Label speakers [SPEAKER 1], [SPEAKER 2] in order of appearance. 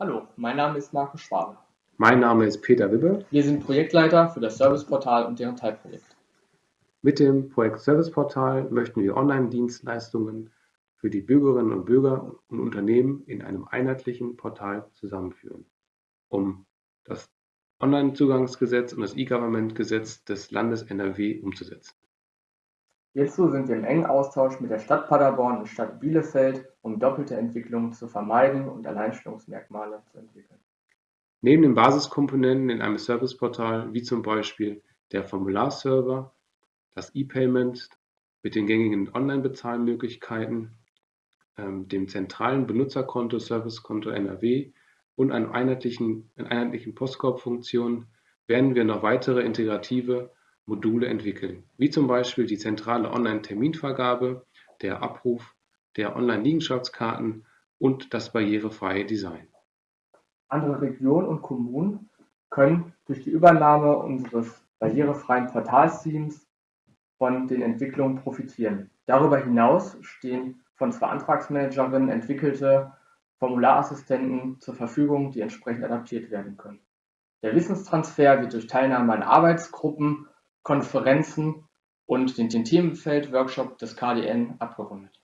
[SPEAKER 1] Hallo, mein Name ist Markus Schwabe.
[SPEAKER 2] Mein Name ist Peter Wibbe.
[SPEAKER 1] Wir sind Projektleiter für das Serviceportal und deren Teilprojekt.
[SPEAKER 2] Mit dem Projekt Serviceportal möchten wir Online-Dienstleistungen für die Bürgerinnen und Bürger und Unternehmen in einem einheitlichen Portal zusammenführen, um das Onlinezugangsgesetz und das E-Government-Gesetz des Landes NRW umzusetzen.
[SPEAKER 1] Hierzu sind wir im engen Austausch mit der Stadt Paderborn und Stadt Bielefeld, um doppelte Entwicklungen zu vermeiden und Alleinstellungsmerkmale zu entwickeln.
[SPEAKER 2] Neben den Basiskomponenten in einem Serviceportal, wie zum Beispiel der Formularserver, das E-Payment mit den gängigen Online-Bezahlmöglichkeiten, ähm, dem zentralen Benutzerkonto Servicekonto NRW und einer einheitlichen, einer einheitlichen Postkorb-Funktion werden wir noch weitere integrative Module entwickeln, wie zum Beispiel die zentrale Online-Terminvergabe, der Abruf der Online-Liegenschaftskarten und das barrierefreie Design.
[SPEAKER 1] Andere Regionen und Kommunen können durch die Übernahme unseres barrierefreien Portalteams von den Entwicklungen profitieren. Darüber hinaus stehen von zwei Antragsmanagerinnen entwickelte Formularassistenten zur Verfügung, die entsprechend adaptiert werden können. Der Wissenstransfer wird durch Teilnahme an Arbeitsgruppen Konferenzen und den Themenfeld-Workshop des KDN abgerundet.